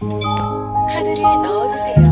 카드를 넣어주세요.